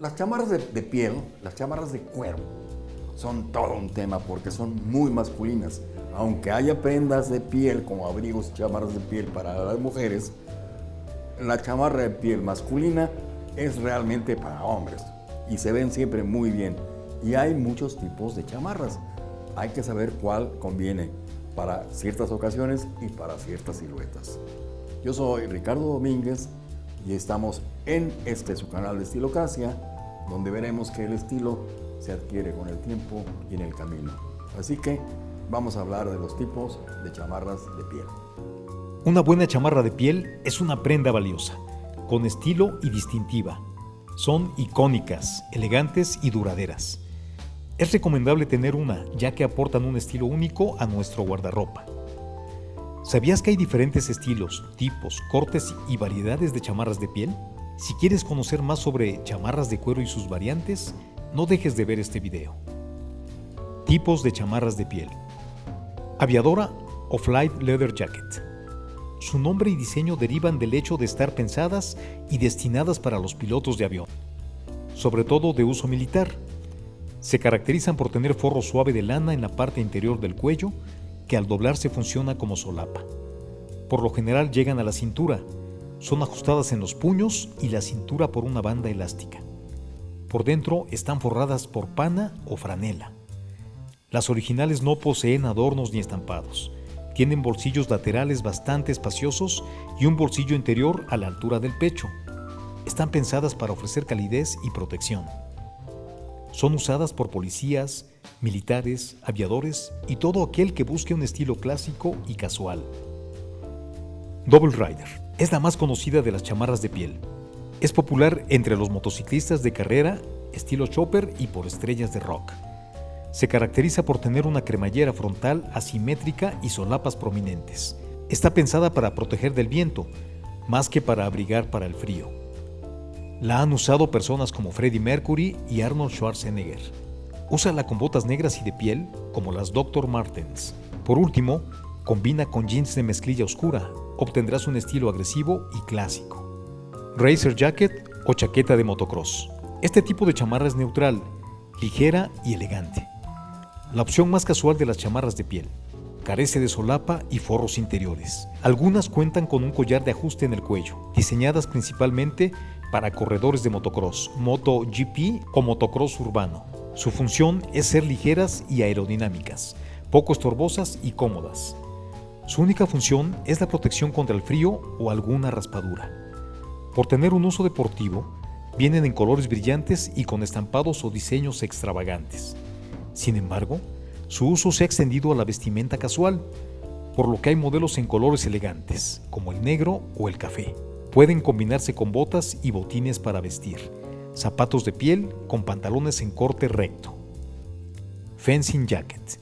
Las chamarras de, de piel, las chamarras de cuero, son todo un tema porque son muy masculinas. Aunque haya prendas de piel como abrigos chamarras de piel para las mujeres, la chamarra de piel masculina es realmente para hombres y se ven siempre muy bien. Y hay muchos tipos de chamarras. Hay que saber cuál conviene para ciertas ocasiones y para ciertas siluetas. Yo soy Ricardo Domínguez y estamos en este su canal de Estilocracia, donde veremos que el estilo se adquiere con el tiempo y en el camino. Así que vamos a hablar de los tipos de chamarras de piel. Una buena chamarra de piel es una prenda valiosa, con estilo y distintiva. Son icónicas, elegantes y duraderas. Es recomendable tener una, ya que aportan un estilo único a nuestro guardarropa. ¿Sabías que hay diferentes estilos, tipos, cortes y variedades de chamarras de piel? Si quieres conocer más sobre chamarras de cuero y sus variantes, no dejes de ver este video. Tipos de chamarras de piel. Aviadora o Flight Leather Jacket. Su nombre y diseño derivan del hecho de estar pensadas y destinadas para los pilotos de avión, sobre todo de uso militar. Se caracterizan por tener forro suave de lana en la parte interior del cuello, que al doblarse funciona como solapa. Por lo general llegan a la cintura, son ajustadas en los puños y la cintura por una banda elástica. Por dentro están forradas por pana o franela. Las originales no poseen adornos ni estampados. Tienen bolsillos laterales bastante espaciosos y un bolsillo interior a la altura del pecho. Están pensadas para ofrecer calidez y protección. Son usadas por policías, militares, aviadores y todo aquel que busque un estilo clásico y casual. Double Rider es la más conocida de las chamarras de piel. Es popular entre los motociclistas de carrera, estilo chopper y por estrellas de rock. Se caracteriza por tener una cremallera frontal asimétrica y solapas prominentes. Está pensada para proteger del viento, más que para abrigar para el frío. La han usado personas como Freddie Mercury y Arnold Schwarzenegger. Úsala con botas negras y de piel, como las Dr. Martens. Por último, combina con jeans de mezclilla oscura. Obtendrás un estilo agresivo y clásico. Racer Jacket o chaqueta de motocross. Este tipo de chamarra es neutral, ligera y elegante. La opción más casual de las chamarras de piel. Carece de solapa y forros interiores. Algunas cuentan con un collar de ajuste en el cuello, diseñadas principalmente para corredores de motocross, MotoGP o motocross urbano. Su función es ser ligeras y aerodinámicas, poco estorbosas y cómodas. Su única función es la protección contra el frío o alguna raspadura. Por tener un uso deportivo, vienen en colores brillantes y con estampados o diseños extravagantes. Sin embargo, su uso se ha extendido a la vestimenta casual, por lo que hay modelos en colores elegantes, como el negro o el café. Pueden combinarse con botas y botines para vestir, zapatos de piel con pantalones en corte recto. Fencing Jacket,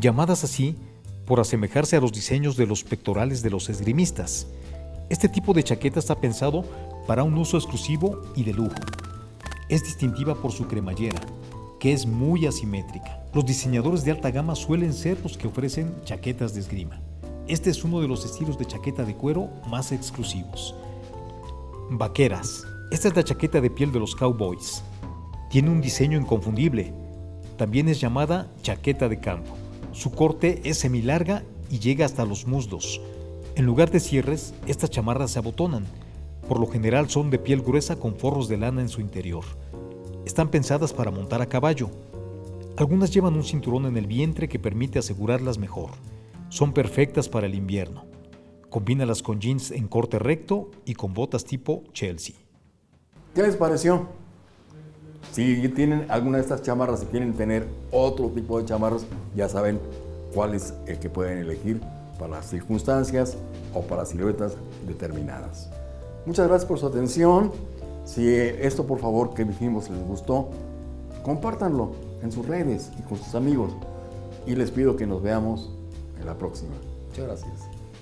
llamadas así por asemejarse a los diseños de los pectorales de los esgrimistas. Este tipo de chaqueta está pensado para un uso exclusivo y de lujo. Es distintiva por su cremallera, que es muy asimétrica. Los diseñadores de alta gama suelen ser los que ofrecen chaquetas de esgrima. Este es uno de los estilos de chaqueta de cuero más exclusivos. Vaqueras. Esta es la chaqueta de piel de los cowboys. Tiene un diseño inconfundible. También es llamada chaqueta de campo. Su corte es semilarga y llega hasta los muslos. En lugar de cierres, estas chamarras se abotonan. Por lo general son de piel gruesa con forros de lana en su interior. Están pensadas para montar a caballo. Algunas llevan un cinturón en el vientre que permite asegurarlas mejor. Son perfectas para el invierno. Combínalas con jeans en corte recto y con botas tipo Chelsea. ¿Qué les pareció? Si tienen alguna de estas chamarras, si quieren tener otro tipo de chamarras, ya saben cuál es el que pueden elegir para las circunstancias o para siluetas determinadas. Muchas gracias por su atención. Si esto por favor que dijimos les gustó, compártanlo en sus redes y con sus amigos. Y les pido que nos veamos en la próxima. Muchas gracias.